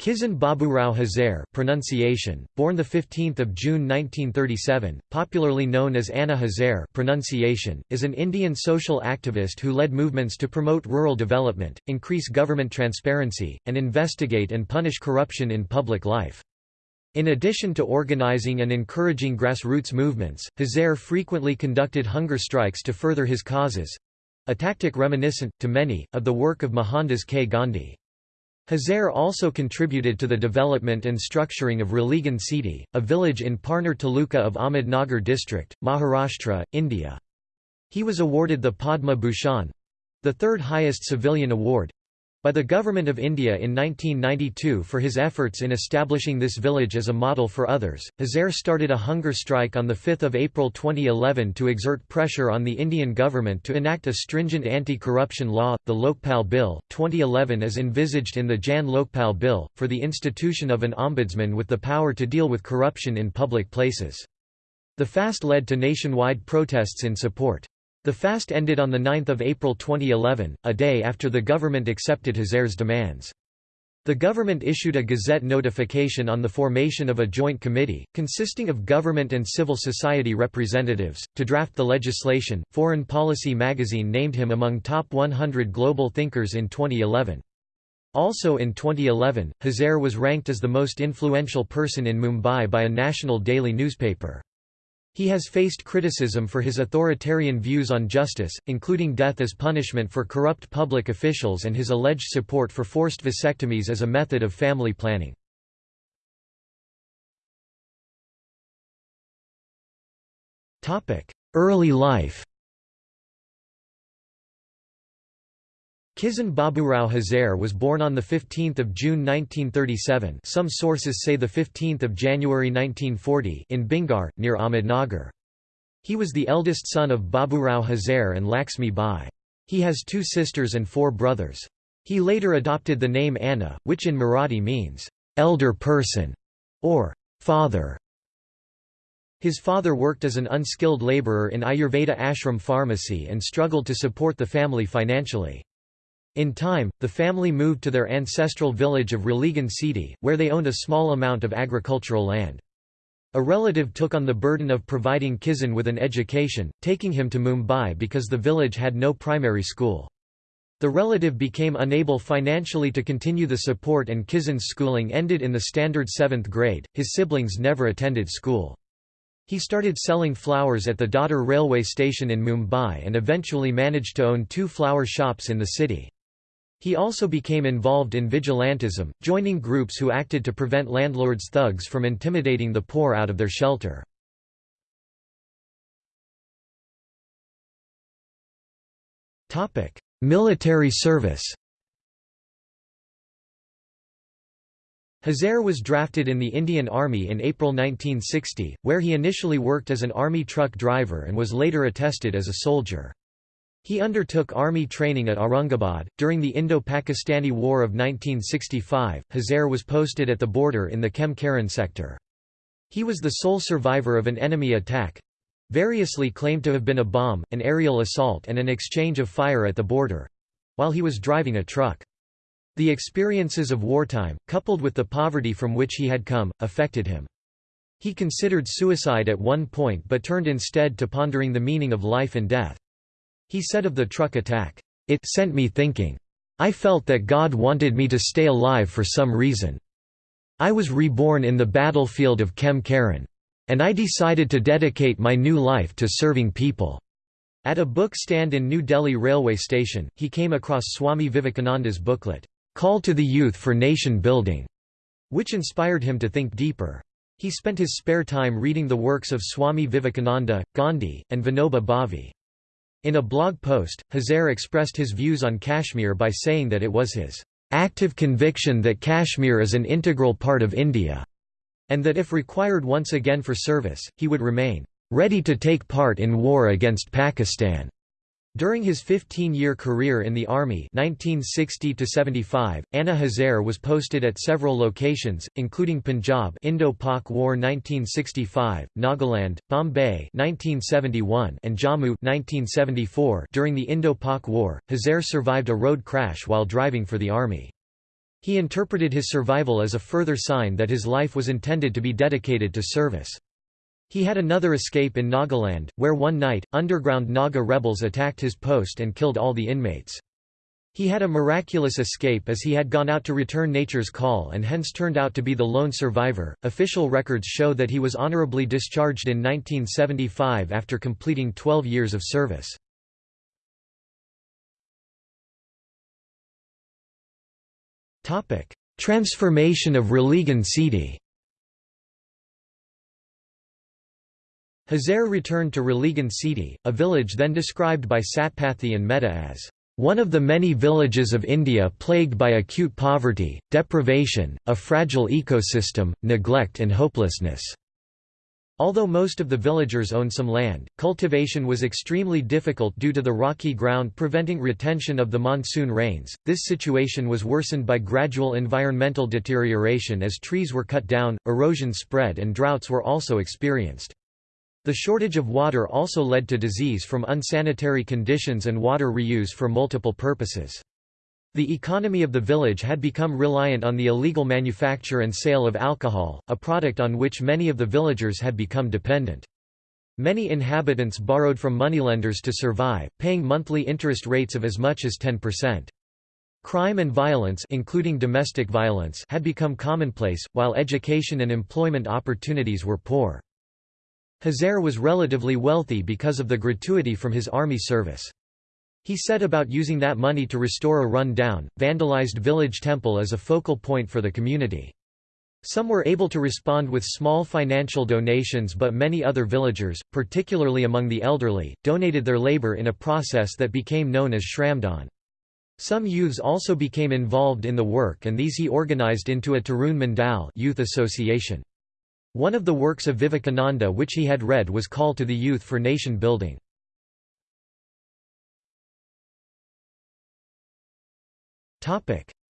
Kisan Baburao Hazare pronunciation, born 15 June 1937, popularly known as Anna Hazare pronunciation, is an Indian social activist who led movements to promote rural development, increase government transparency, and investigate and punish corruption in public life. In addition to organizing and encouraging grassroots movements, Hazare frequently conducted hunger strikes to further his causes—a tactic reminiscent, to many, of the work of Mohandas K. Gandhi. Hazare also contributed to the development and structuring of Ralegan Sidi, a village in Parner Taluka of Ahmednagar district, Maharashtra, India. He was awarded the Padma Bhushan—the third highest civilian award, by the Government of India in 1992 for his efforts in establishing this village as a model for others. Hazare started a hunger strike on 5 April 2011 to exert pressure on the Indian government to enact a stringent anti-corruption law, the Lokpal Bill, 2011 as envisaged in the Jan Lokpal Bill, for the institution of an ombudsman with the power to deal with corruption in public places. The fast led to nationwide protests in support. The fast ended on 9 April 2011, a day after the government accepted Hazare's demands. The government issued a Gazette notification on the formation of a joint committee, consisting of government and civil society representatives, to draft the legislation. Foreign Policy magazine named him among top 100 global thinkers in 2011. Also in 2011, Hazare was ranked as the most influential person in Mumbai by a national daily newspaper. He has faced criticism for his authoritarian views on justice, including death as punishment for corrupt public officials and his alleged support for forced vasectomies as a method of family planning. Early life Kisan Baburao Hazare was born on 15 June 1937 some sources say 15 January 1940 in Bhingar, near Ahmednagar. He was the eldest son of Baburao Hazare and Laxmi Bai. He has two sisters and four brothers. He later adopted the name Anna, which in Marathi means, "'elder person' or "'father'. His father worked as an unskilled laborer in Ayurveda ashram pharmacy and struggled to support the family financially. In time, the family moved to their ancestral village of Ralegan Sidi, where they owned a small amount of agricultural land. A relative took on the burden of providing Kisan with an education, taking him to Mumbai because the village had no primary school. The relative became unable financially to continue the support and Kisan's schooling ended in the standard 7th grade, his siblings never attended school. He started selling flowers at the Dadar railway station in Mumbai and eventually managed to own two flower shops in the city. He also became involved in vigilantism, joining groups who acted to prevent landlords' thugs from intimidating the poor out of their shelter. Military service Hazare was drafted in the Indian Army in April 1960, where he initially worked as an army truck driver and was later attested as a soldier. He undertook army training at Aurangabad. During the Indo Pakistani War of 1965, Hazare was posted at the border in the Khem Karan sector. He was the sole survivor of an enemy attack variously claimed to have been a bomb, an aerial assault, and an exchange of fire at the border while he was driving a truck. The experiences of wartime, coupled with the poverty from which he had come, affected him. He considered suicide at one point but turned instead to pondering the meaning of life and death. He said of the truck attack, "...it sent me thinking. I felt that God wanted me to stay alive for some reason. I was reborn in the battlefield of Khem Karan. And I decided to dedicate my new life to serving people." At a book stand in New Delhi railway station, he came across Swami Vivekananda's booklet, Call to the Youth for Nation Building, which inspired him to think deeper. He spent his spare time reading the works of Swami Vivekananda, Gandhi, and Vinoba Bhave. In a blog post, Hazare expressed his views on Kashmir by saying that it was his active conviction that Kashmir is an integral part of India, and that if required once again for service, he would remain ready to take part in war against Pakistan. During his 15-year career in the Army 1960 Anna Hazare was posted at several locations, including Punjab Indo-Pak War 1965, Nagaland, Bombay 1971, and Jammu 1974. During the Indo-Pak War, Hazare survived a road crash while driving for the Army. He interpreted his survival as a further sign that his life was intended to be dedicated to service. He had another escape in Nagaland, where one night, underground Naga rebels attacked his post and killed all the inmates. He had a miraculous escape as he had gone out to return nature's call and hence turned out to be the lone survivor. Official records show that he was honorably discharged in 1975 after completing 12 years of service. Transformation of Ralegan Sidi Hazare returned to Ralegan Sidi, a village then described by Satpathy and Mehta as one of the many villages of India plagued by acute poverty, deprivation, a fragile ecosystem, neglect and hopelessness. Although most of the villagers owned some land, cultivation was extremely difficult due to the rocky ground preventing retention of the monsoon rains. This situation was worsened by gradual environmental deterioration as trees were cut down, erosion spread, and droughts were also experienced. The shortage of water also led to disease from unsanitary conditions and water reuse for multiple purposes. The economy of the village had become reliant on the illegal manufacture and sale of alcohol, a product on which many of the villagers had become dependent. Many inhabitants borrowed from moneylenders to survive, paying monthly interest rates of as much as 10%. Crime and violence including domestic violence had become commonplace, while education and employment opportunities were poor. Hazare was relatively wealthy because of the gratuity from his army service. He set about using that money to restore a run-down, vandalized village temple as a focal point for the community. Some were able to respond with small financial donations but many other villagers, particularly among the elderly, donated their labor in a process that became known as Shramdan. Some youths also became involved in the work and these he organized into a Tarun Mandal youth association. One of the works of Vivekananda which he had read was Call to the Youth for Nation Building.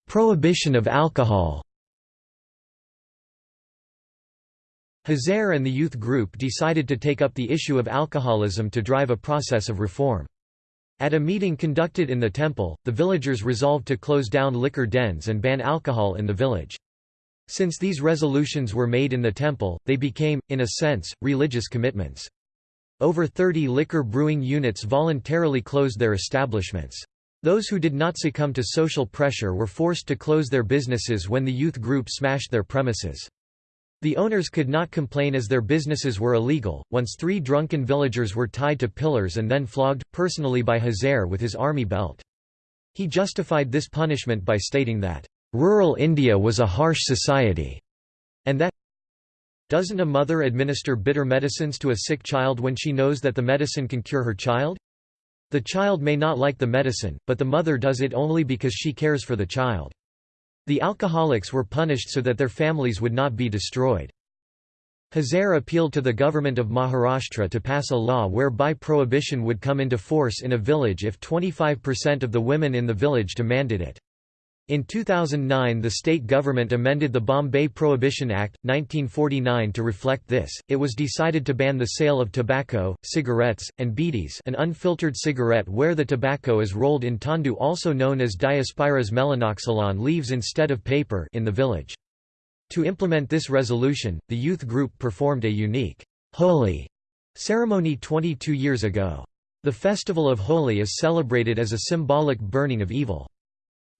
Prohibition of alcohol. Hazare and the youth group decided to take up the issue of alcoholism to drive a process of reform. At a meeting conducted in the temple, the villagers resolved to close down liquor dens and ban alcohol in the village. Since these resolutions were made in the temple, they became, in a sense, religious commitments. Over 30 liquor brewing units voluntarily closed their establishments. Those who did not succumb to social pressure were forced to close their businesses when the youth group smashed their premises. The owners could not complain as their businesses were illegal. Once three drunken villagers were tied to pillars and then flogged, personally by Hazare with his army belt. He justified this punishment by stating that, rural India was a harsh society, and that doesn't a mother administer bitter medicines to a sick child when she knows that the medicine can cure her child? The child may not like the medicine, but the mother does it only because she cares for the child. The alcoholics were punished so that their families would not be destroyed. Hazare appealed to the government of Maharashtra to pass a law whereby prohibition would come into force in a village if 25% of the women in the village demanded it. In 2009 the state government amended the Bombay Prohibition Act, 1949 to reflect this, it was decided to ban the sale of tobacco, cigarettes, and bidis an unfiltered cigarette where the tobacco is rolled in tendu also known as Diospyros melanoxylon leaves instead of paper in the village. To implement this resolution, the youth group performed a unique holy ceremony 22 years ago. The festival of Holi is celebrated as a symbolic burning of evil.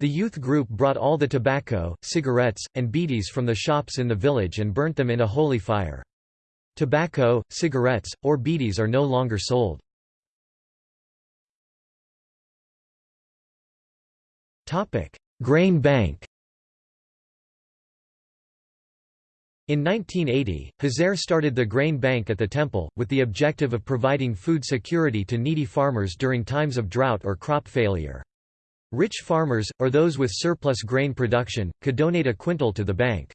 The youth group brought all the tobacco, cigarettes, and bidis from the shops in the village and burnt them in a holy fire. Tobacco, cigarettes, or bidis are no longer sold. Grain bank In 1980, Hazare started the grain bank at the temple, with the objective of providing food security to needy farmers during times of drought or crop failure. Rich farmers, or those with surplus grain production, could donate a quintal to the bank.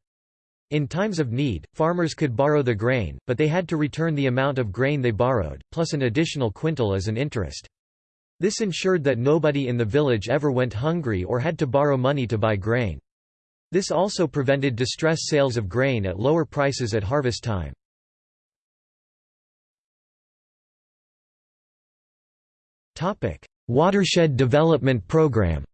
In times of need, farmers could borrow the grain, but they had to return the amount of grain they borrowed, plus an additional quintal as an interest. This ensured that nobody in the village ever went hungry or had to borrow money to buy grain. This also prevented distress sales of grain at lower prices at harvest time. Watershed Development Program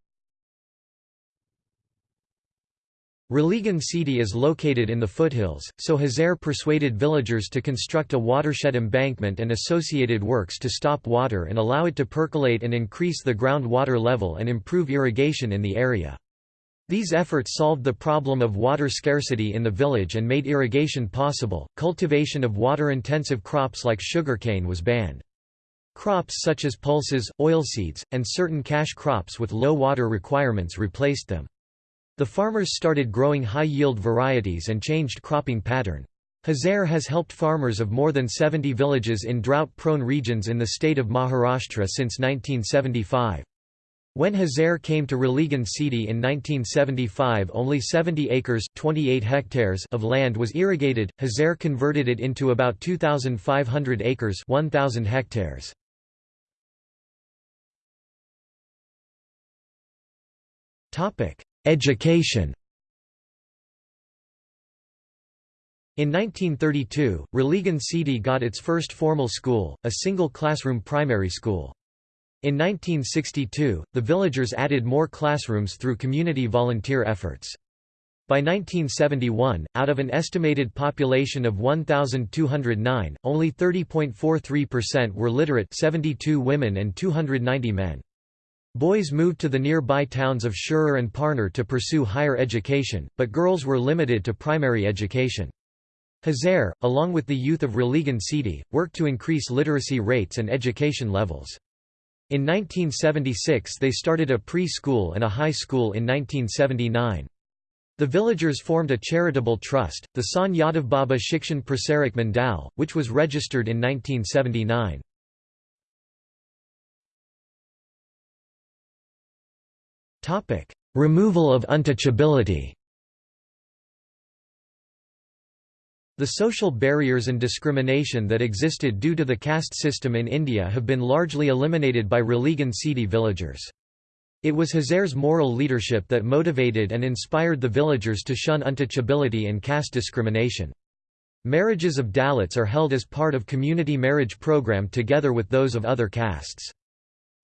Ralegan Sidi is located in the foothills, so Hazare persuaded villagers to construct a watershed embankment and associated works to stop water and allow it to percolate and increase the groundwater level and improve irrigation in the area. These efforts solved the problem of water scarcity in the village and made irrigation possible. Cultivation of water intensive crops like sugarcane was banned. Crops such as pulses, oilseeds, and certain cash crops with low water requirements replaced them. The farmers started growing high-yield varieties and changed cropping pattern. Hazare has helped farmers of more than 70 villages in drought-prone regions in the state of Maharashtra since 1975. When Hazare came to Ralegan Sidi in 1975 only 70 acres 28 hectares of land was irrigated, Hazare converted it into about 2,500 acres 1,000 hectares. Education In 1932, Ralegan Sidi got its first formal school, a single classroom primary school. In 1962, the villagers added more classrooms through community volunteer efforts. By 1971, out of an estimated population of 1,209, only 30.43% were literate 72 women and 290 men. Boys moved to the nearby towns of Shirur and Parner to pursue higher education, but girls were limited to primary education. Hazare, along with the youth of Ralegan Sidi, worked to increase literacy rates and education levels. In 1976 they started a pre-school and a high school in 1979. The villagers formed a charitable trust, the Sant Yadavbaba Shikshan Prasarak Mandal, which was registered in 1979. Removal of untouchability The social barriers and discrimination that existed due to the caste system in India have been largely eliminated by Ralegan Sidi villagers. It was Hazare's moral leadership that motivated and inspired the villagers to shun untouchability and caste discrimination. Marriages of Dalits are held as part of community marriage program together with those of other castes.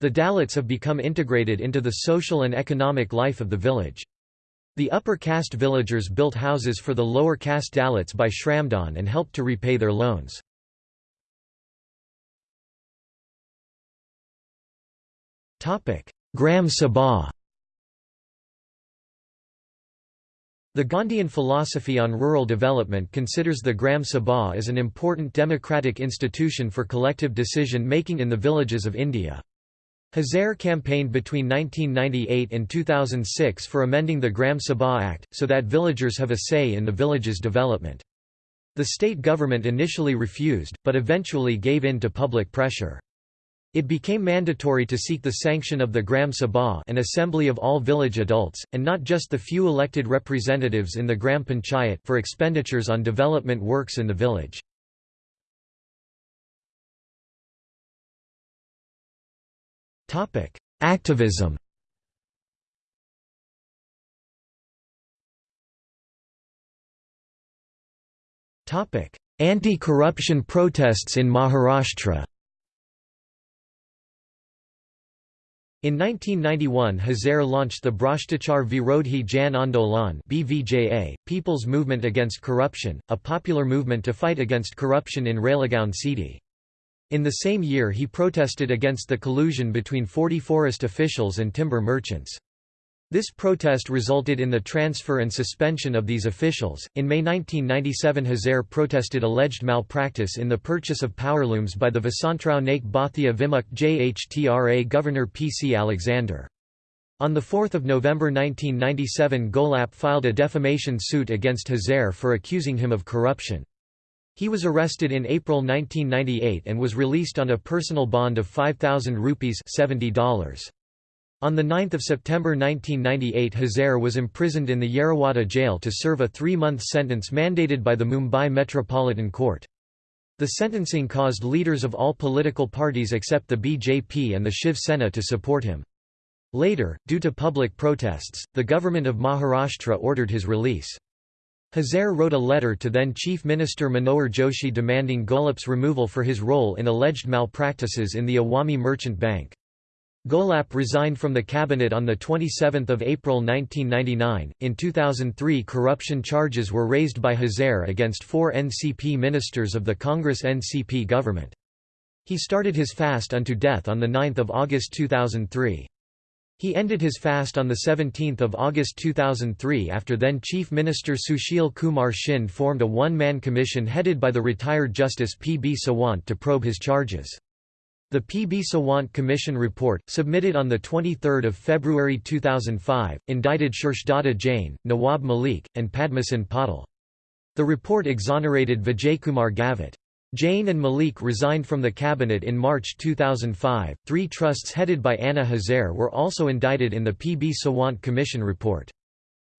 The Dalits have become integrated into the social and economic life of the village. The upper caste villagers built houses for the lower caste Dalits by Shramdan and helped to repay their loans. Gram Sabha The Gandhian philosophy on rural development considers the Gram Sabha as an important democratic institution for collective decision-making in the villages of India. Hazare campaigned between 1998 and 2006 for amending the Gram Sabha Act, so that villagers have a say in the village's development. The state government initially refused, but eventually gave in to public pressure. It became mandatory to seek the sanction of the Gram Sabha an assembly of all village adults, and not just the few elected representatives in the Gram Panchayat for expenditures on development works in the village. Topic: Activism. Topic: Anti-corruption protests in Maharashtra. In 1991 Hazare launched the Bhrashtachar Virodhi Jan Andolan BVJA, People's Movement Against Corruption, a popular movement to fight against corruption in Ralegaon Sidi. In the same year he protested against the collusion between 40 forest officials and timber merchants. This protest resulted in the transfer and suspension of these officials. In May 1997, Hazare protested alleged malpractice in the purchase of powerlooms by the Vasantrao Naik Bhatia Vimukt JHTRA Governor P. C. Alexander. On 4 November 1997 Gholap filed a defamation suit against Hazare for accusing him of corruption. He was arrested in April 1998 and was released on a personal bond of 5,000 rupees $70. On 9 September 1998 Hazare was imprisoned in the Yerwada jail to serve a three-month sentence mandated by the Mumbai Metropolitan Court. The sentencing caused leaders of all political parties except the BJP and the Shiv Sena to support him. Later, due to public protests, the government of Maharashtra ordered his release. Hazare wrote a letter to then Chief Minister Manohar Joshi demanding Gholap's removal for his role in alleged malpractices in the Awami Merchant Bank. Gholap resigned from the cabinet on 27 April 1999. In 2003, corruption charges were raised by Hazare against four NCP ministers of the Congress NCP government. He started his fast unto death on 9 August 2003. He ended his fast on 17 August 2003 after then Chief Minister Sushil Kumar Shinde formed a one-man commission headed by the retired Justice P. B. Sawant to probe his charges. The P. B. Sawant Commission report, submitted on 23 February 2005, indicted Shirshdatta Jain, Nawab Malik, and Padamsinh Patil. The report exonerated Vijaykumar Gavit. Jain and Malik resigned from the cabinet in March 2005. Three trusts headed by Anna Hazare were also indicted in the P. B. Sawant Commission report.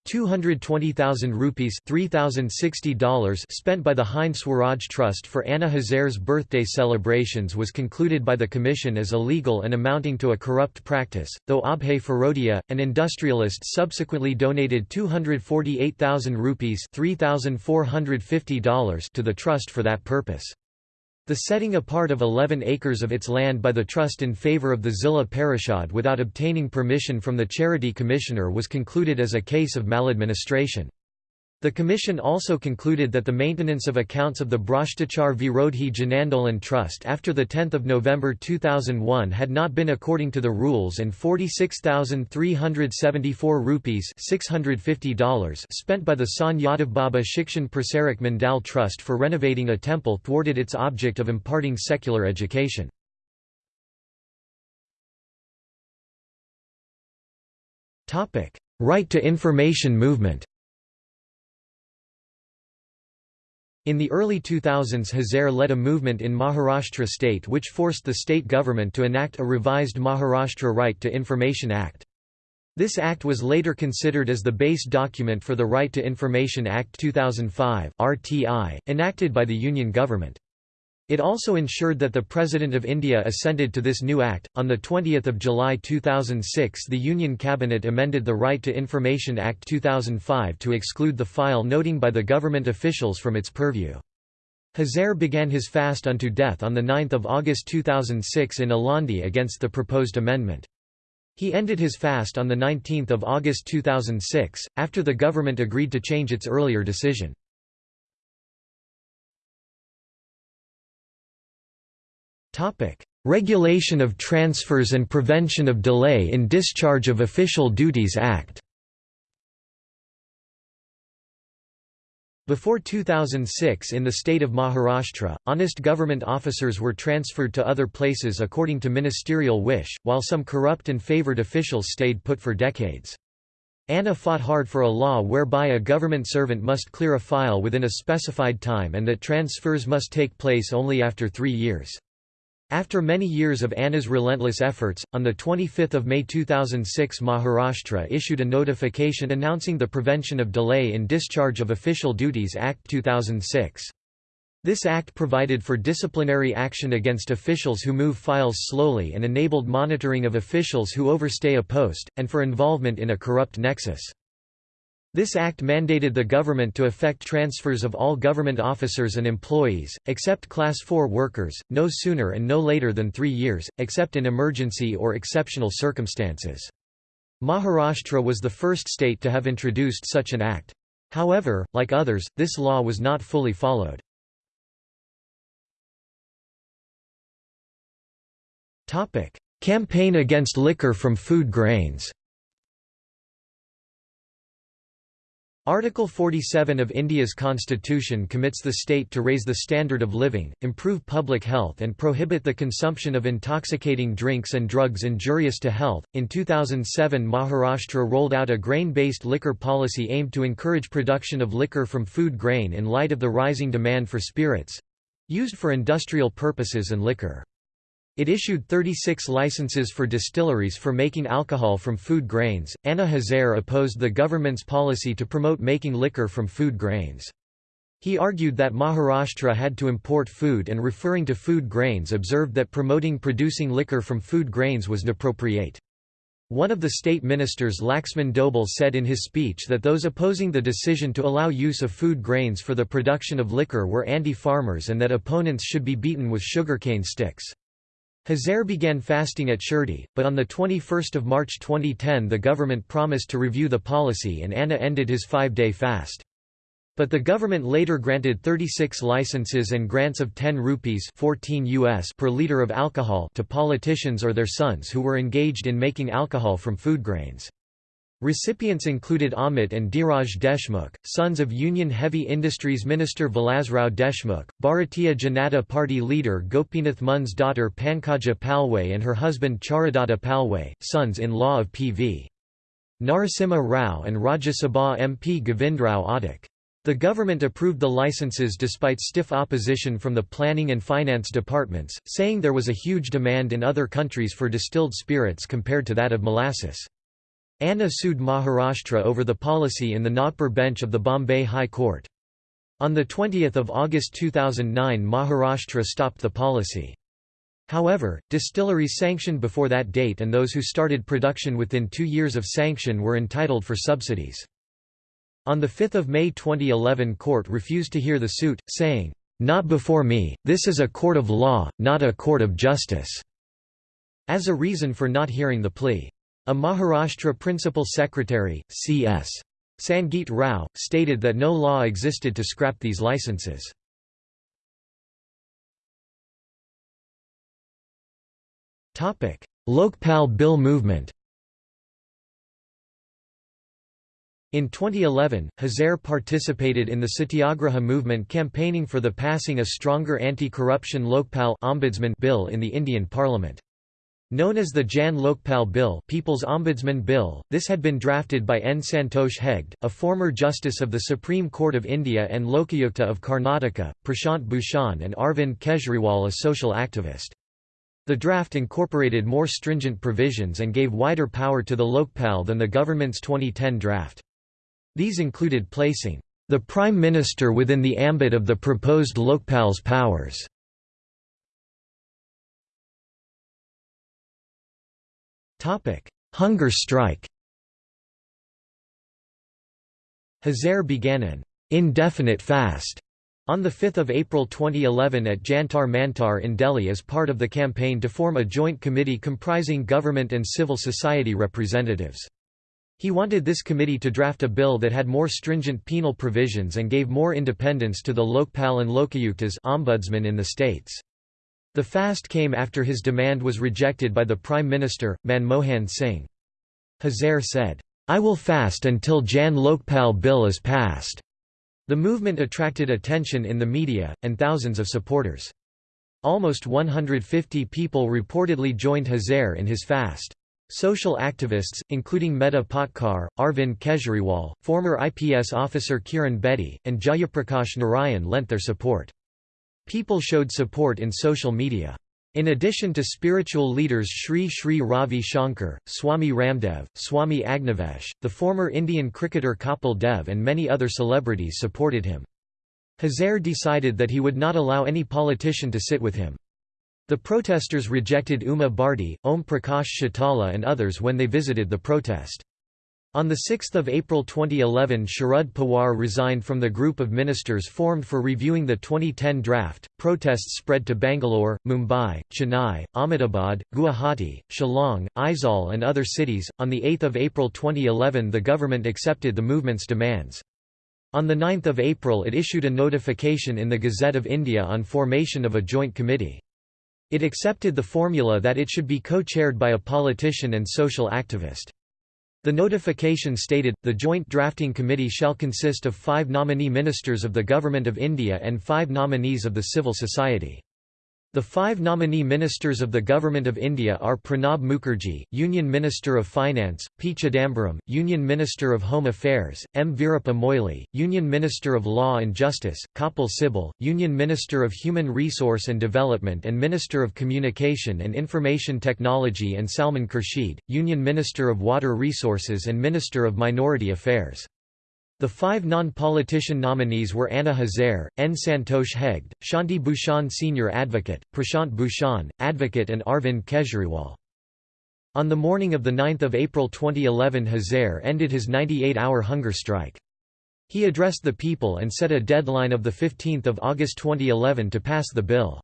220,000 rupees $3,060 spent by the Hind Swaraj Trust for Anna Hazare's birthday celebrations was concluded by the Commission as illegal and amounting to a corrupt practice, though Abhay Farodia, an industrialist subsequently donated 248,000 rupees $3,450 to the trust for that purpose. The setting apart of 11 acres of its land by the trust in favor of the Zilla Parishad without obtaining permission from the Charity Commissioner was concluded as a case of maladministration. The Commission also concluded that the maintenance of accounts of the Bhrashtachar Virodhi Janandolan Trust after 10 November 2001 had not been according to the rules and 46,374 rupees $650 spent by the Sant Yadav Baba Shikshan Prasarak Mandal Trust for renovating a temple thwarted its object of imparting secular education. Right to information movement In the early 2000s Hazare led a movement in Maharashtra state which forced the state government to enact a revised Maharashtra Right to Information Act. This act was later considered as the base document for the Right to Information Act 2005 RTI, enacted by the Union government. It also ensured that the President of India assented to this new act. On the 20th of July 2006, the Union Cabinet amended the Right to Information Act 2005 to exclude the file noting by the government officials from its purview. Hazare began his fast unto death on 9 August 2006 in Alandi against the proposed amendment. He ended his fast on 19 August 2006, after the government agreed to change its earlier decision. Regulation of Transfers and Prevention of Delay in Discharge of Official Duties Act Before 2006 in the state of Maharashtra, honest government officers were transferred to other places according to ministerial wish, while some corrupt and favoured officials stayed put for decades. Anna fought hard for a law whereby a government servant must clear a file within a specified time and that transfers must take place only after three years. After many years of Anna's relentless efforts, on 25 May 2006 Maharashtra issued a notification announcing the Prevention of Delay in Discharge of Official Duties Act 2006. This act provided for disciplinary action against officials who move files slowly and enabled monitoring of officials who overstay a post, and for involvement in a corrupt nexus. This act mandated the government to effect transfers of all government officers and employees, except Class 4 workers, no sooner and no later than three years, except in emergency or exceptional circumstances. Maharashtra was the first state to have introduced such an act. However, like others, this law was not fully followed. Campaign against liquor from food grains Article 47 of India's constitution commits the state to raise the standard of living, improve public health, and prohibit the consumption of intoxicating drinks and drugs injurious to health. In 2007, Maharashtra rolled out a grain based liquor policy aimed to encourage production of liquor from food grain in light of the rising demand for spirits used for industrial purposes and liquor. It issued 36 licenses for distilleries for making alcohol from food grains. Anna Hazare opposed the government's policy to promote making liquor from food grains. He argued that Maharashtra had to import food and referring to food grains observed that promoting producing liquor from food grains was inappropriate. One of the state ministers Laxman Dhoble said in his speech that those opposing the decision to allow use of food grains for the production of liquor were anti-farmers and that opponents should be beaten with sugarcane sticks. Hazare began fasting at Shirdi, but on 21 March 2010 the government promised to review the policy and Anna ended his five-day fast. But the government later granted 36 licenses and grants of 10 rupees 14 US per liter of alcohol to politicians or their sons who were engaged in making alcohol from food grains. Recipients included Amit and Dhiraj Deshmukh, sons of Union Heavy Industries Minister Vilasrao Deshmukh, Bharatiya Janata Party leader Gopinath Mun's daughter Pankaja Palwe and her husband Charudatta Palwe, sons-in-law of P.V. Narasimha Rao and Rajya Sabha MP Govindrao Adik. The government approved the licenses despite stiff opposition from the planning and finance departments, saying there was a huge demand in other countries for distilled spirits compared to that of molasses. Anna sued Maharashtra over the policy in the Nagpur bench of the Bombay High Court. On 20 August 2009 Maharashtra stopped the policy. However, distilleries sanctioned before that date and those who started production within two years of sanction were entitled for subsidies. On 5 May 2011 court refused to hear the suit, saying, "'Not before me, this is a court of law, not a court of justice' as a reason for not hearing the plea. A Maharashtra Principal Secretary, C.S. Sangeet Rao, stated that no law existed to scrap these licenses. Lokpal Bill movement In 2011, Hazare participated in the Satyagraha movement campaigning for the passing a stronger anti-corruption Lokpal Ombudsman bill in the Indian Parliament. Known as the Jan Lokpal Bill People's Ombudsman Bill, this had been drafted by N. Santosh Hegde, a former Justice of the Supreme Court of India and Lokayukta of Karnataka, Prashant Bhushan and Arvind Kejriwal a social activist. The draft incorporated more stringent provisions and gave wider power to the Lokpal than the government's 2010 draft. These included placing the Prime Minister within the ambit of the proposed Lokpal's powers Hunger strike Hazare began an indefinite fast on 5 April 2011 at Jantar Mantar in Delhi as part of the campaign to form a joint committee comprising government and civil society representatives. He wanted this committee to draft a bill that had more stringent penal provisions and gave more independence to the Lokpal and Lokayuktas ombudsman in the states. The fast came after his demand was rejected by the Prime Minister, Manmohan Singh. Hazare said, I will fast until Jan Lokpal bill is passed. The movement attracted attention in the media, and thousands of supporters. Almost 150 people reportedly joined Hazare in his fast. Social activists, including Medha Patkar, Arvind Kejriwal, former IPS officer Kiran Bedi, and Jayaprakash Narayan lent their support. People showed support in social media. In addition to spiritual leaders Sri Sri Ravi Shankar, Swami Ramdev, Swami Agnivesh, the former Indian cricketer Kapil Dev and many other celebrities supported him. Hazare decided that he would not allow any politician to sit with him. The protesters rejected Uma Bharti, Om Prakash Chautala and others when they visited the protest. On 6 April 2011 Sharad Pawar resigned from the group of ministers formed for reviewing the 2010 draft. Protests spread to Bangalore, Mumbai, Chennai, Ahmedabad, Guwahati, Shillong, Aizawl and other cities. On 8 April 2011 the government accepted the movement's demands. On 9 April it issued a notification in the Gazette of India on formation of a joint committee. It accepted the formula that it should be co-chaired by a politician and social activist. The notification stated, the Joint Drafting Committee shall consist of five nominee ministers of the Government of India and five nominees of the civil society. The five nominee ministers of the Government of India are Pranab Mukherjee, Union Minister of Finance, P. Chidambaram, Union Minister of Home Affairs, M. Veerappa Moily, Union Minister of Law and Justice, Kapil Sibal, Union Minister of Human Resource and Development and Minister of Communication and Information Technology and Salman Khurshid, Union Minister of Water Resources and Minister of Minority Affairs. The five non-politician nominees were Anna Hazare, N. Santosh Hegde, Shanti Bhushan Senior Advocate, Prashant Bhushan, Advocate and Arvind Kejriwal. On the morning of 9 April 2011 Hazare ended his 98-hour hunger strike. He addressed the people and set a deadline of 15 August 2011 to pass the bill.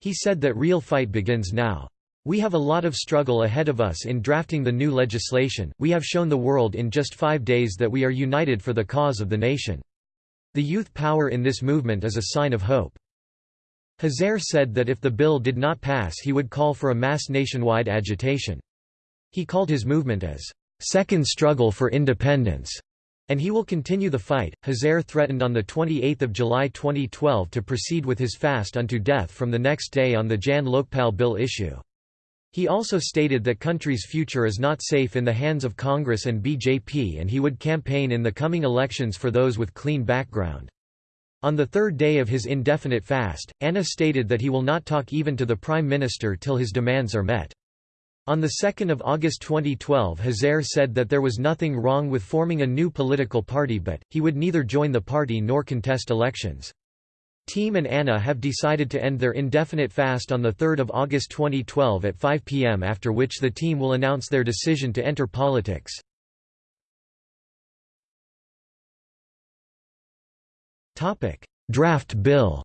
He said that real fight begins now. We have a lot of struggle ahead of us in drafting the new legislation. We have shown the world in just five days that we are united for the cause of the nation. The youth power in this movement is a sign of hope. Hazare said that if the bill did not pass he would call for a mass nationwide agitation. He called his movement as, second struggle for independence, and he will continue the fight. Hazare threatened on 28 July 2012 to proceed with his fast unto death from the next day on the Jan Lokpal bill issue. He also stated that country's future is not safe in the hands of Congress and BJP and he would campaign in the coming elections for those with clean background. On the third day of his indefinite fast, Anna stated that he will not talk even to the Prime Minister till his demands are met. On 2 August 2012 Hazare said that there was nothing wrong with forming a new political party but, he would neither join the party nor contest elections. Team and Anna have decided to end their indefinite fast on 3 August 2012 at 5 pm after which the team will announce their decision to enter politics. Draft bill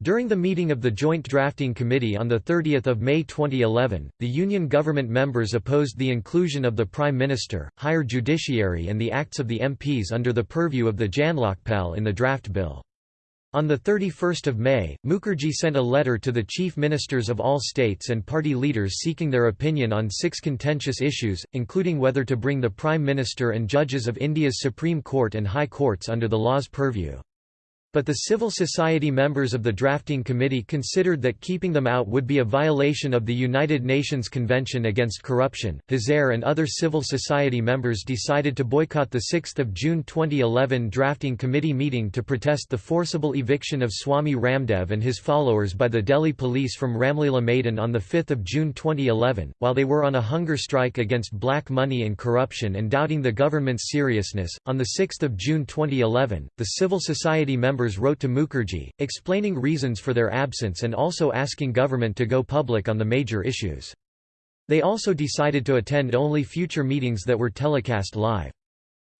During the meeting of the Joint Drafting Committee on 30 May 2011, the Union government members opposed the inclusion of the Prime Minister, higher judiciary and the acts of the MPs under the purview of the Janlokpal in the draft bill. On 31 May, Mukherjee sent a letter to the chief ministers of all states and party leaders seeking their opinion on six contentious issues, including whether to bring the Prime Minister and judges of India's Supreme Court and High Courts under the law's purview. But the civil society members of the drafting committee considered that keeping them out would be a violation of the United Nations Convention Against Corruption. Hazare and other civil society members decided to boycott the 6 June 2011 drafting committee meeting to protest the forcible eviction of Swami Ramdev and his followers by the Delhi police from Ramlila Maidan on 5 June 2011, while they were on a hunger strike against black money and corruption and doubting the government's seriousness. On 6 June 2011, the civil society members members wrote to Mukherjee, explaining reasons for their absence and also asking government to go public on the major issues. They also decided to attend only future meetings that were telecast live.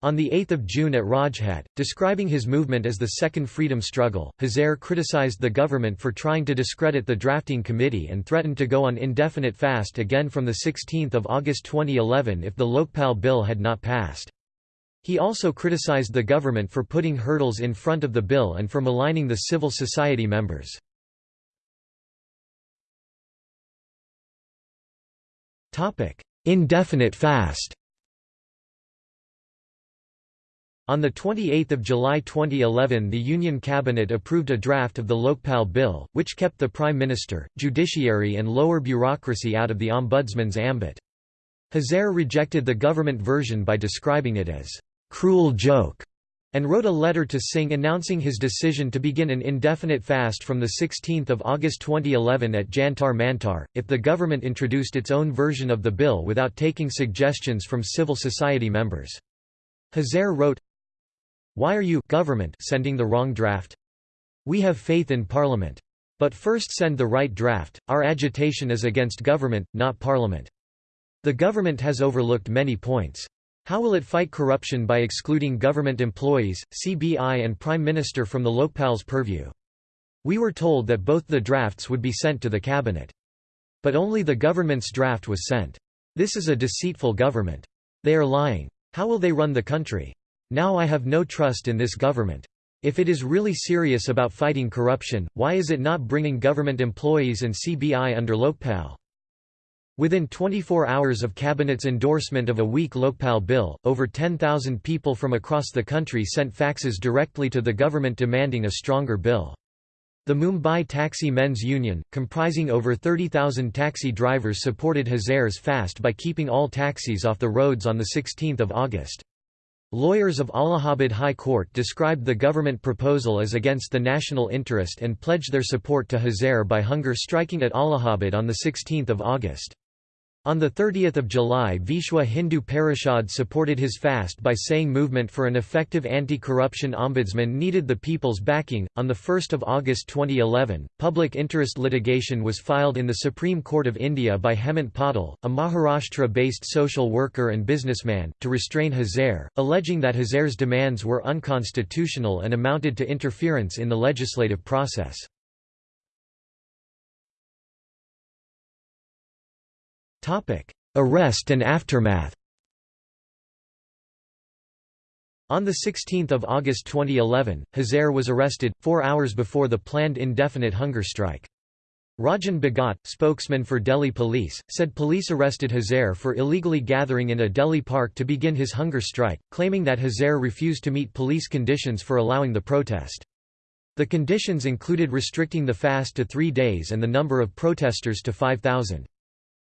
On 8 June at Rajghat, describing his movement as the Second Freedom Struggle, Hazare criticized the government for trying to discredit the drafting committee and threatened to go on indefinite fast again from 16 August 2011 if the Lokpal bill had not passed. He also criticized the government for putting hurdles in front of the bill and for maligning the civil society members. Indefinite fast On 28 July 2011 the Union Cabinet approved a draft of the Lokpal Bill, which kept the Prime Minister, judiciary and lower bureaucracy out of the Ombudsman's ambit. Hazare rejected the government version by describing it as cruel joke, and wrote a letter to Singh announcing his decision to begin an indefinite fast from 16 August 2011 at Jantar Mantar, if the government introduced its own version of the bill without taking suggestions from civil society members. Hazare wrote, Why are you government sending the wrong draft? We have faith in Parliament. But first send the right draft, our agitation is against government, not Parliament. The government has overlooked many points. How will it fight corruption by excluding government employees, CBI and Prime Minister from the Lokpal's purview? We were told that both the drafts would be sent to the cabinet. But only the government's draft was sent. This is a deceitful government. They are lying. How will they run the country? Now I have no trust in this government. If it is really serious about fighting corruption, why is it not bringing government employees and CBI under Lokpal? Within 24 hours of Cabinet's endorsement of a weak Lokpal bill, over 10,000 people from across the country sent faxes directly to the government demanding a stronger bill. The Mumbai Taxi Men's Union, comprising over 30,000 taxi drivers supported Hazare's fast by keeping all taxis off the roads on 16 August. Lawyers of Allahabad High Court described the government proposal as against the national interest and pledged their support to Hazare by hunger striking at Allahabad on 16 August. On 30 July Vishwa Hindu Parishad supported his fast by saying movement for an effective anti-corruption ombudsman needed the people's backing. On 1 August 2011, public interest litigation was filed in the Supreme Court of India by Hemant Patil, a Maharashtra-based social worker and businessman, to restrain Hazare, alleging that Hazare's demands were unconstitutional and amounted to interference in the legislative process. Arrest and aftermath On 16 August 2011, Hazare was arrested, four hours before the planned indefinite hunger strike. Rajan Bhagat, spokesman for Delhi police, said police arrested Hazare for illegally gathering in a Delhi park to begin his hunger strike, claiming that Hazare refused to meet police conditions for allowing the protest. The conditions included restricting the fast to three days and the number of protesters to 5,000.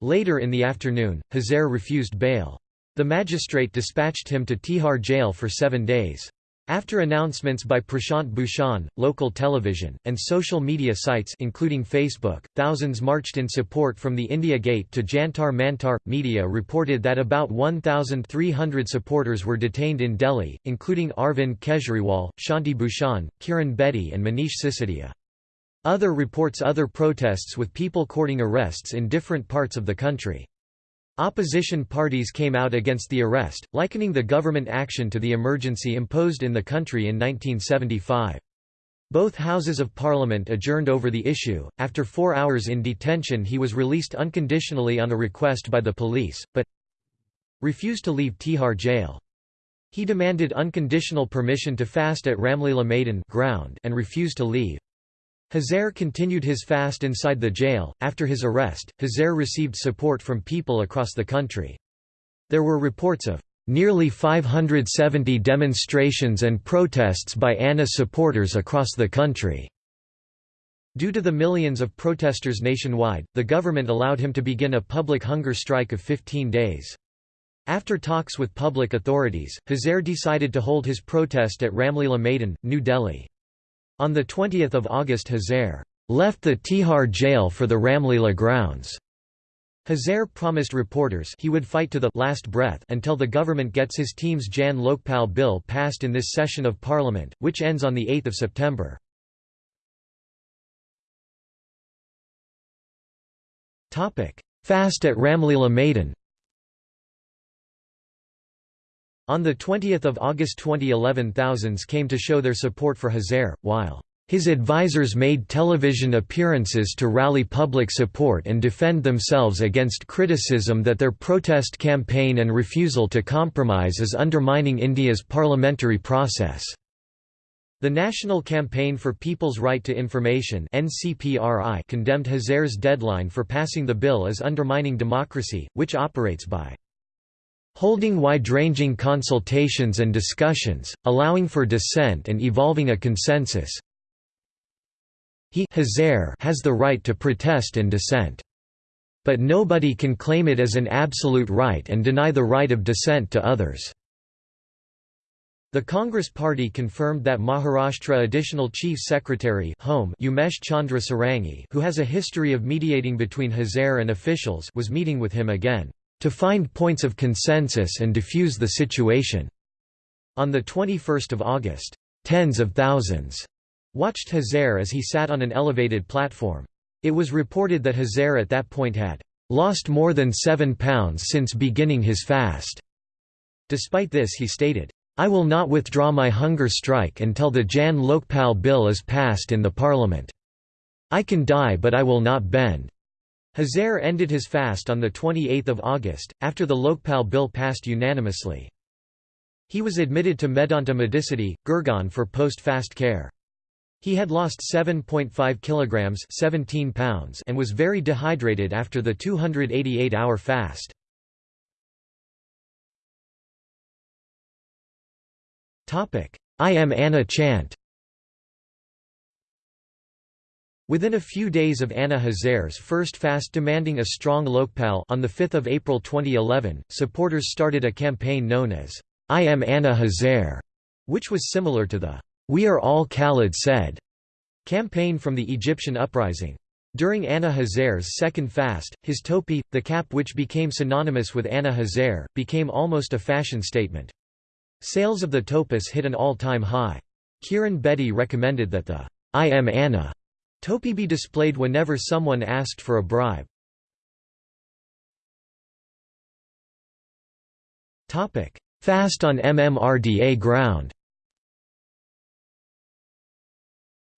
Later in the afternoon, Hazare refused bail. The magistrate dispatched him to Tihar jail for seven days. After announcements by Prashant Bhushan, local television, and social media sites including Facebook, thousands marched in support from the India Gate to Jantar Mantar. Media reported that about 1,300 supporters were detained in Delhi, including Arvind Kejriwal, Shanti Bhushan, Kiran Bedi and Manish Sisodia. Other reports other protests with people courting arrests in different parts of the country. Opposition parties came out against the arrest, likening the government action to the emergency imposed in the country in 1975. Both Houses of Parliament adjourned over the issue. After four hours in detention, he was released unconditionally on a request by the police, but refused to leave Tihar jail. He demanded unconditional permission to fast at Ramlila Maidan ground and refused to leave. Hazare continued his fast inside the jail. After his arrest, Hazare received support from people across the country. There were reports of nearly 570 demonstrations and protests by ANNA supporters across the country. Due to the millions of protesters nationwide, the government allowed him to begin a public hunger strike of 15 days. After talks with public authorities, Hazare decided to hold his protest at Ramlila Maidan, New Delhi. On 20 August Hazare left the Tihar jail for the Ramlila grounds. Hazare promised reporters he would fight to the last breath until the government gets his team's Jan Lokpal bill passed in this session of parliament, which ends on 8 September. Fast at Ramlila Maidan On 20 August 2011 thousands came to show their support for Hazare, while his advisers made television appearances to rally public support and defend themselves against criticism that their protest campaign and refusal to compromise is undermining India's parliamentary process. The National Campaign for People's Right to Information condemned Hazare's deadline for passing the bill as undermining democracy, which operates by holding wide-ranging consultations and discussions, allowing for dissent and evolving a consensus. He has the right to protest and dissent. But nobody can claim it as an absolute right and deny the right of dissent to others. The Congress Party confirmed that Maharashtra Additional Chief Secretary Home Umesh Chandra Sarangi who has a history of mediating between Hazare and officials was meeting with him again to find points of consensus and diffuse the situation. On 21 August, tens of thousands watched Hazare as he sat on an elevated platform. It was reported that Hazare at that point had lost more than seven pounds since beginning his fast. Despite this he stated, I will not withdraw my hunger strike until the Jan Lokpal bill is passed in the parliament. I can die but I will not bend. Hazare ended his fast on 28 August, after the Lokpal bill passed unanimously. He was admitted to Medanta Medicity, Gurgaon for post-fast care. He had lost 7.5 kilograms 17 pounds and was very dehydrated after the 288-hour fast. I am Anna chant Within a few days of Anna Hazare's first fast demanding a strong Lokpal on 5 April 2011, supporters started a campaign known as, I am Anna Hazare, which was similar to the We Are All Khalid Said campaign from the Egyptian uprising. During Anna Hazare's second fast, his topi, the cap which became synonymous with Anna Hazare, became almost a fashion statement. Sales of the topis hit an all-time high. Kiran Bedi recommended that the I am Anna topi be displayed whenever someone asked for a bribe. Fast on MMRDA ground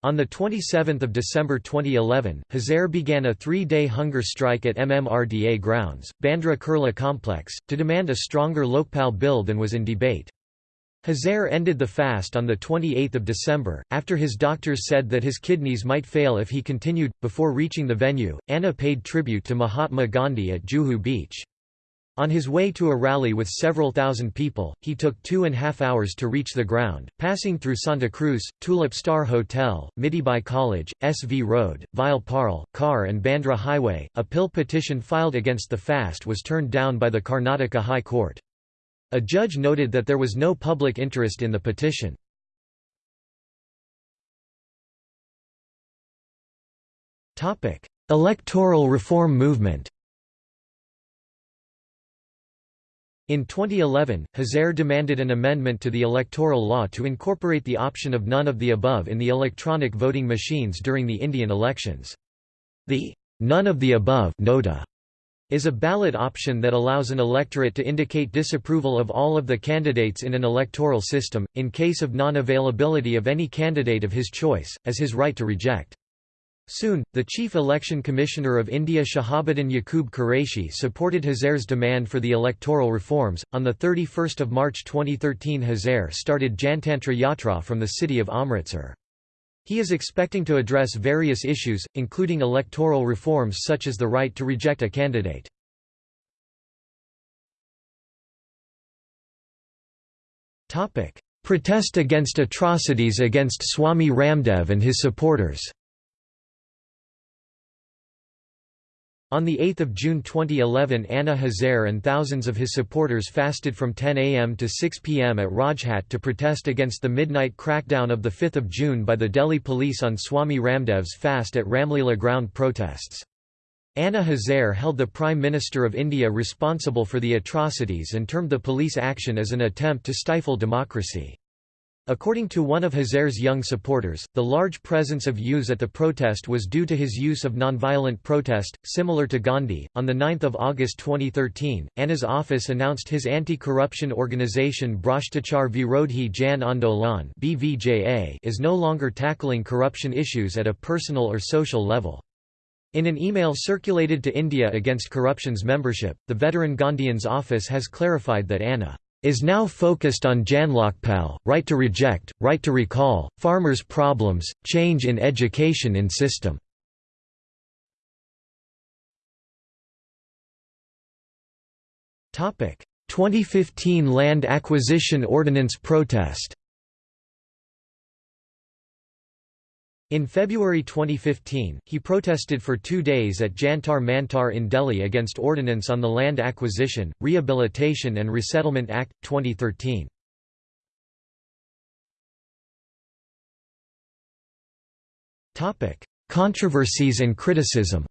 On 27 December 2011, Hazare began a three-day hunger strike at MMRDA grounds, Bandra Kurla complex, to demand a stronger Lokpal bill than was in debate. Hazare ended the fast on 28 December, after his doctors said that his kidneys might fail if he continued. Before reaching the venue, Anna paid tribute to Mahatma Gandhi at Juhu Beach. On his way to a rally with several thousand people, he took two and a half hours to reach the ground, passing through Santa Cruz, Tulip Star Hotel, Mithibai College, SV Road, Vile Parle, Car and Bandra Highway. A PIL petition filed against the fast was turned down by the Karnataka High Court. A judge noted that there was no public interest in the petition. Electoral reform movement In 2011, Hazare demanded an amendment to the electoral law to incorporate the option of none of the above in the electronic voting machines during the Indian elections. The none of the above nota is a ballot option that allows an electorate to indicate disapproval of all of the candidates in an electoral system, in case of non-availability of any candidate of his choice, as his right to reject. Soon, the Chief Election Commissioner of India Shahabuddin Yaqub Qureshi supported Hazare's demand for the electoral reforms. On 31 March 2013 Hazare started Jantantra Yatra from the city of Amritsar. He is expecting to address various issues, including electoral reforms such as the right to reject a candidate. Protest against atrocities against Swami Ramdev and his supporters On 8 June 2011 Anna Hazare and thousands of his supporters fasted from 10 am to 6 pm at Rajghat to protest against the midnight crackdown of 5 June by the Delhi police on Swami Ramdev's fast at Ramlila ground protests. Anna Hazare held the Prime Minister of India responsible for the atrocities and termed the police action as an attempt to stifle democracy. According to one of Hazare's young supporters, the large presence of youths at the protest was due to his use of nonviolent protest, similar to Gandhi. On 9 August 2013, Anna's office announced his anti-corruption organisation Bhrashtachar Virodhi Jan Andolan is no longer tackling corruption issues at a personal or social level. In an email circulated to India Against Corruption's membership, the veteran Gandhian's office has clarified that Anna is now focused on Janlokpal, right to reject, right to recall, farmers' problems, change in education in system. Topic: 2015 Land Acquisition Ordinance protest. In February 2015, he protested for two days at Jantar Mantar in Delhi against Ordinance on the Land Acquisition, Rehabilitation and Resettlement Act, 2013. Controversies and criticism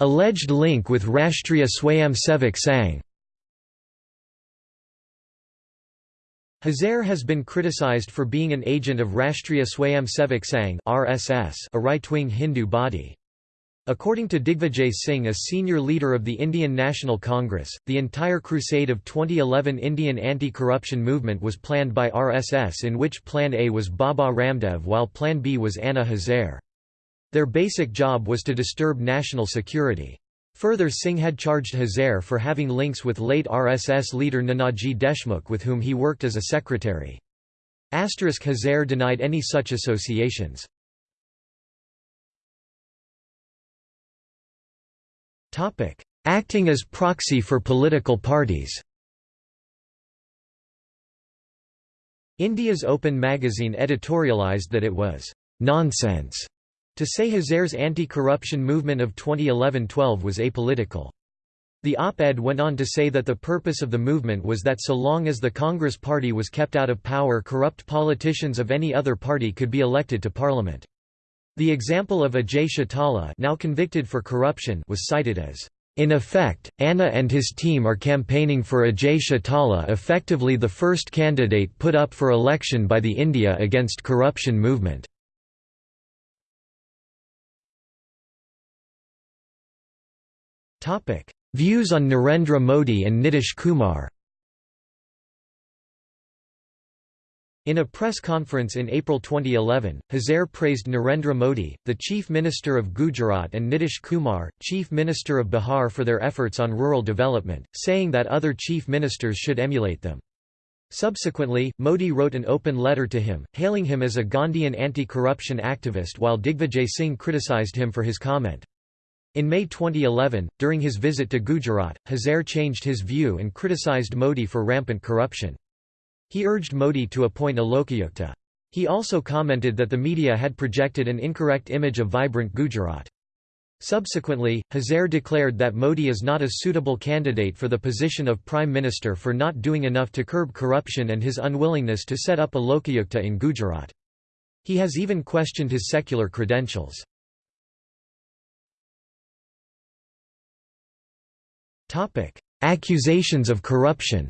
Alleged link with Rashtriya Swayamsevak Sangh Hazare has been criticized for being an agent of Rashtriya Swayamsevak Sangh (RSS), a right-wing Hindu body. According to Digvijay Singh a senior leader of the Indian National Congress, the entire crusade of 2011 Indian anti-corruption movement was planned by RSS in which Plan A was Baba Ramdev while Plan B was Anna Hazare. Their basic job was to disturb national security. Further Singh had charged Hazare for having links with late RSS leader Nanaji Deshmukh with whom he worked as a secretary. Asterisk Hazare denied any such associations. Acting as proxy for political parties India's Open magazine editorialized that it was «nonsense» To say Hazare's anti-corruption movement of 2011-12 was apolitical. The op-ed went on to say that the purpose of the movement was that so long as the Congress Party was kept out of power corrupt politicians of any other party could be elected to parliament. The example of Ajay Chautala now convicted for corruption was cited as, "...in effect, Anna and his team are campaigning for Ajay Chautala effectively the first candidate put up for election by the India Against Corruption movement." Views on Narendra Modi and Nitish Kumar In a press conference in April 2011, Hazare praised Narendra Modi, the Chief Minister of Gujarat and Nitish Kumar, Chief Minister of Bihar for their efforts on rural development, saying that other chief ministers should emulate them. Subsequently, Modi wrote an open letter to him, hailing him as a Gandhian anti-corruption activist while Digvijay Singh criticized him for his comment. In May 2011, during his visit to Gujarat, Hazare changed his view and criticized Modi for rampant corruption. He urged Modi to appoint a Lokayukta. He also commented that the media had projected an incorrect image of vibrant Gujarat. Subsequently, Hazare declared that Modi is not a suitable candidate for the position of Prime Minister for not doing enough to curb corruption and his unwillingness to set up a Lokayukta in Gujarat. He has even questioned his secular credentials. Topic: Accusations of corruption.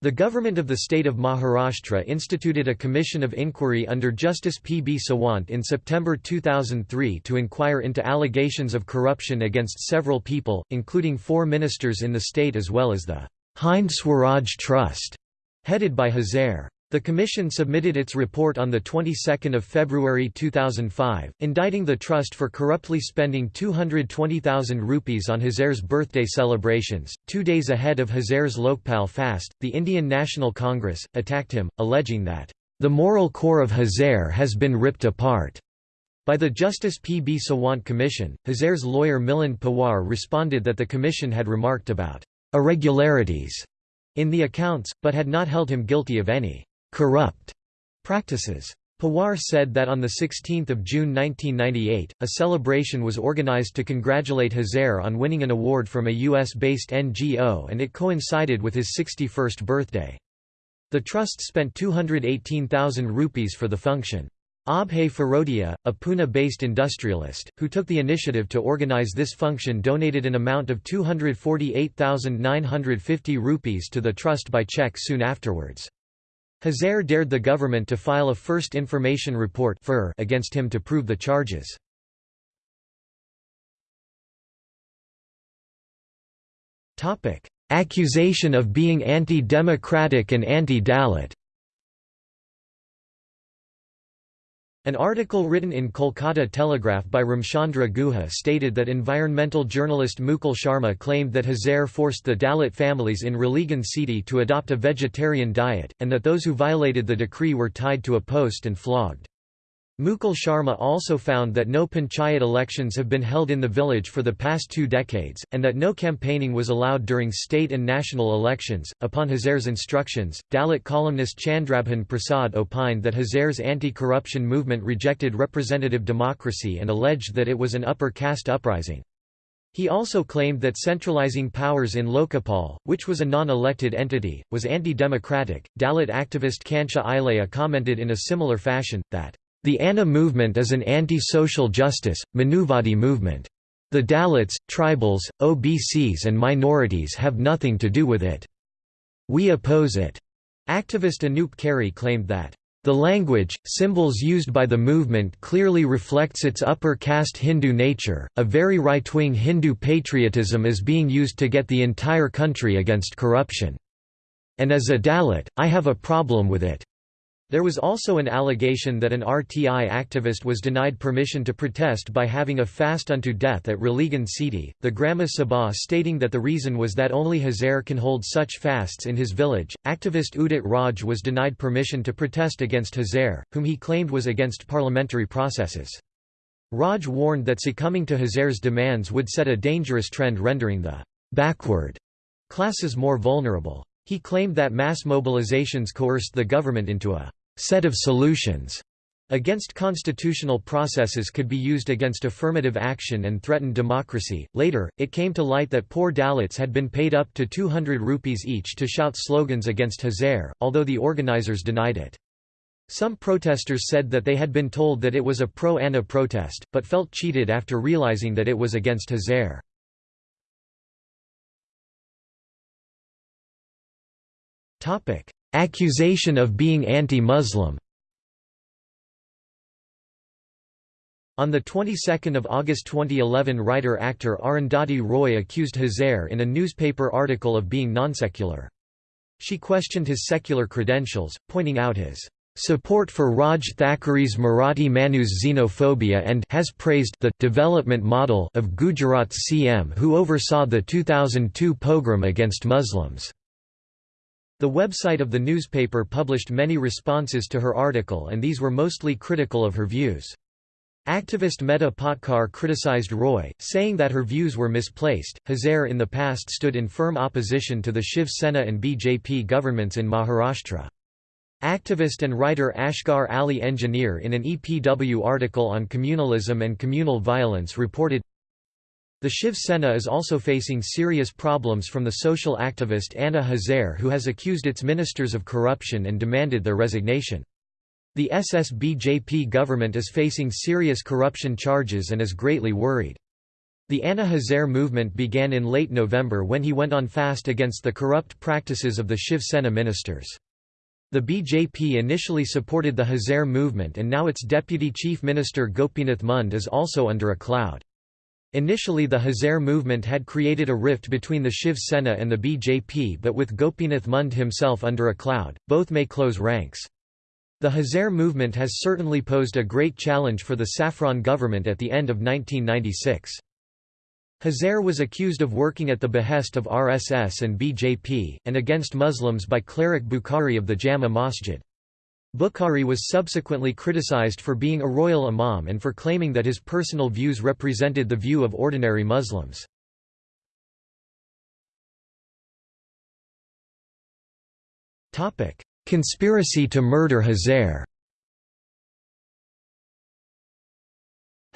The government of the state of Maharashtra instituted a commission of inquiry under Justice P. B. Sawant in September 2003 to inquire into allegations of corruption against several people, including four ministers in the state as well as the Hind Swaraj Trust, headed by Hazare. The Commission submitted its report on the 22nd of February 2005, indicting the trust for corruptly spending 220,000 rupees on Hazare's birthday celebrations. Two days ahead of Hazare's Lokpal fast, the Indian National Congress attacked him, alleging that the moral core of Hazare has been ripped apart. By the Justice P. B. Sawant Commission, Hazare's lawyer Milind Pawar responded that the commission had remarked about irregularities in the accounts, but had not held him guilty of any corrupt practices. Pawar said that on 16 June 1998, a celebration was organized to congratulate Hazare on winning an award from a U.S.-based NGO and it coincided with his 61st birthday. The trust spent 218,000 rupees for the function. Abhay Firodia, a Pune-based industrialist, who took the initiative to organize this function donated an amount of 248,950 rupees to the trust by check soon afterwards. Hazare dared the government to file a First Information Report against him to prove the charges. Accusation of being anti-democratic and anti-Dalit An article written in Kolkata Telegraph by Ramchandra Guha stated that environmental journalist Mukul Sharma claimed that Hazare forced the Dalit families in Ralegan Sidi to adopt a vegetarian diet, and that those who violated the decree were tied to a post and flogged. Mukul Sharma also found that no panchayat elections have been held in the village for the past two decades, and that no campaigning was allowed during state and national elections. Upon Hazare's instructions, Dalit columnist Chandrabhan Prasad opined that Hazare's anti corruption movement rejected representative democracy and alleged that it was an upper caste uprising. He also claimed that centralizing powers in Lokpal, which was a non-elected entity, was anti-democratic. Dalit activist Kancha Ilaiah commented in a similar fashion, that the Anna movement is an anti-social justice, Manuvadi movement. The Dalits, tribals, OBCs and minorities have nothing to do with it. We oppose it. Activist Anup Keri claimed that the language, symbols used by the movement clearly reflects its upper caste Hindu nature. A very right-wing Hindu patriotism is being used to get the entire country against corruption. And as a Dalit, I have a problem with it. There was also an allegation that an RTI activist was denied permission to protest by having a fast unto death at Ralegan Sidi, the Grama Sabha stating that the reason was that only Hazare can hold such fasts in his village. Activist Udit Raj was denied permission to protest against Hazare, whom he claimed was against parliamentary processes. Raj warned that succumbing to Hazare's demands would set a dangerous trend rendering the backward classes more vulnerable. He claimed that mass mobilizations coerced the government into a set of solutions Against constitutional processes could be used against affirmative action and threatened democracy. Later, it came to light that poor Dalits had been paid up to 200 rupees each to shout slogans against Hazare, although the organizers denied it. Some protesters said that they had been told that it was a pro-Anna protest, but felt cheated after realizing that it was against Hazare. Accusation of being anti-Muslim On the 22nd of August 2011 writer-actor Arundhati Roy accused Hazare in a newspaper article of being non-secular. She questioned his secular credentials, pointing out his support for Raj Thackeray's Marathi Manoos xenophobia and has praised the development model of Gujarat's CM who oversaw the 2002 pogrom against Muslims. The website of the newspaper published many responses to her article and these were mostly critical of her views. Activist Medha Patkar criticized Roy, saying that her views were misplaced. Hazare in the past stood in firm opposition to the Shiv Sena and BJP governments in Maharashtra. Activist and writer Asghar Ali Engineer in an EPW article on communalism and communal violence reported, the Shiv Sena is also facing serious problems from the social activist Anna Hazare who has accused its ministers of corruption and demanded their resignation. The SSBJP government is facing serious corruption charges and is greatly worried. The Anna Hazare movement began in late November when he went on fast against the corrupt practices of the Shiv Sena ministers. The BJP initially supported the Hazare movement and now its deputy chief minister Gopinath Munde is also under a cloud. Initially the Hazare movement had created a rift between the Shiv Sena and the BJP but with Gopinath Munde himself under a cloud, both may close ranks. The Hazare movement has certainly posed a great challenge for the Saffron government at the end of 1996. Hazare was accused of working at the behest of RSS and BJP, and against Muslims by cleric Bukhari of the Jama Masjid. Bukhari was subsequently criticized for being a royal imam and for claiming that his personal views represented the view of ordinary Muslims. Conspiracy to murder Hazare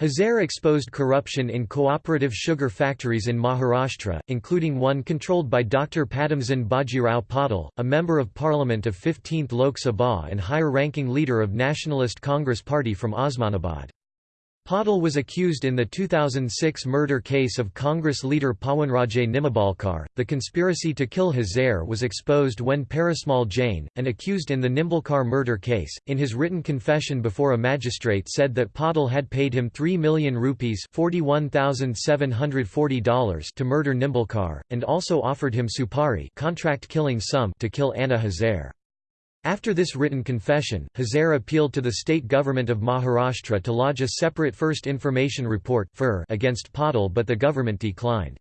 Hazare exposed corruption in cooperative sugar factories in Maharashtra, including one controlled by Dr. Padamsinh Bajirao Patil, a member of parliament of 15th Lok Sabha and higher-ranking leader of Nationalist Congress Party from Osmanabad. Patil was accused in the 2006 murder case of Congress leader Pawanraje Nimbalkar. The conspiracy to kill Hazare was exposed when Parasmal Jain, an accused in the Nimbalkar murder case, in his written confession before a magistrate said that Patil had paid him 3 million rupees $41,740 to murder Nimbalkar, and also offered him supari contract killing sum to kill Anna Hazare. After this written confession, Hazare appealed to the state government of Maharashtra to lodge a separate First Information Report against Patil but the government declined.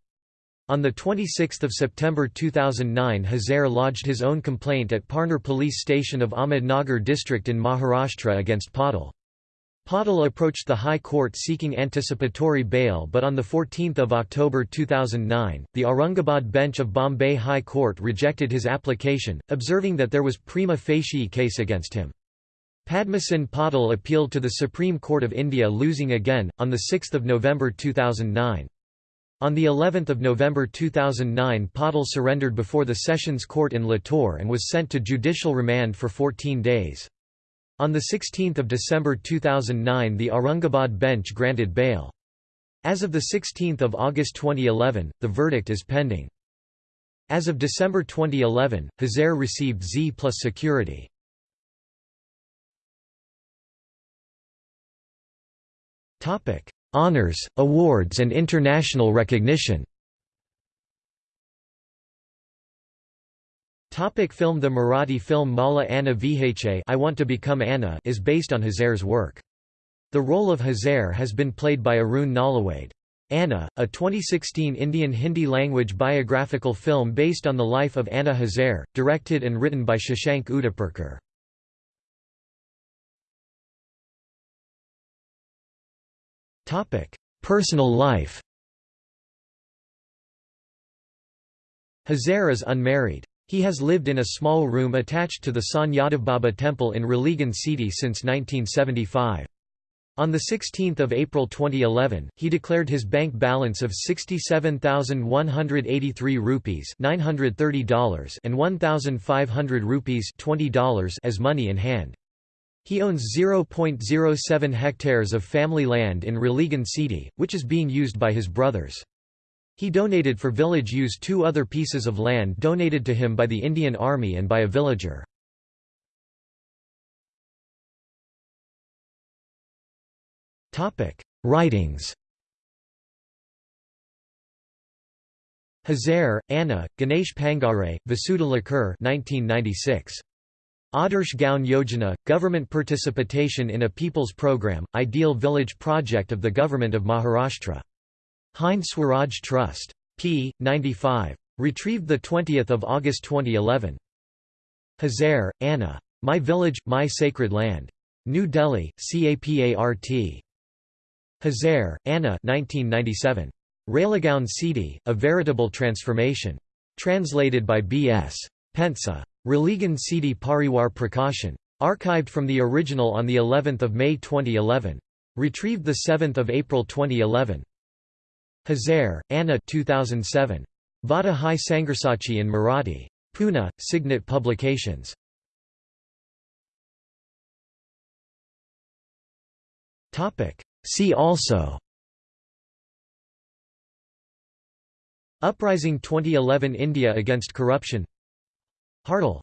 On 26 September 2009 Hazare lodged his own complaint at Parner police station of Ahmednagar district in Maharashtra against Patil. Patil approached the High Court seeking anticipatory bail but on 14 October 2009, the Aurangabad bench of Bombay High Court rejected his application, observing that there was prima facie case against him. Padamsinh Patil appealed to the Supreme Court of India losing again, on 6 November 2009. On the 11th of November 2009 Patil surrendered before the Sessions Court in Latur and was sent to judicial remand for 14 days. On 16 December 2009 the Aurangabad bench granted bail. As of 16 August 2011, the verdict is pending. As of December 2011, Hazare received Z plus security. Honours, awards and international recognition Topic film The Marathi film Mala Anna Vhaychay I Want to Become Anna is based on Hazare's work. The role of Hazare has been played by Arun Nalawade. Anna, a 2016 Indian Hindi-language biographical film based on the life of Anna Hazare, directed and written by Shashank Udapurkar. Personal life Hazare is unmarried. He has lived in a small room attached to the Sant Yadavbaba temple in Ralegan Sidi since 1975. On 16 April 2011, he declared his bank balance of 67,183 rupees $930 and 1,500 rupees $20 as money in hand. He owns 0.07 hectares of family land in Ralegan Sidi, which is being used by his brothers. He donated for village use two other pieces of land donated to him by the Indian Army and by a villager. Writings Hazare, Anna, Ganesh Pangare, Vasudha Lakur 1996. Adarsh Gaon Yojana, Government Participation in a People's Program, Ideal Village Project of the Government of Maharashtra. Hind Swaraj Trust. p. 95. Retrieved 20 August 2011. Hazare, Anna. My Village, My Sacred Land. New Delhi, CAPART. Hazare, Anna 1997. Ralegan Sidi, A Veritable Transformation. Translated by B.S. Pentsa. Ralegan Sidi Pariwar Prakashan. Archived from the original on the 11th of May 2011. Retrieved the 7th of April 2011. Hazare, Anna 2007. Vada Hai Sangarsachi in Marathi. Pune, Signet Publications. See also Uprising 2011 India against corruption Hartal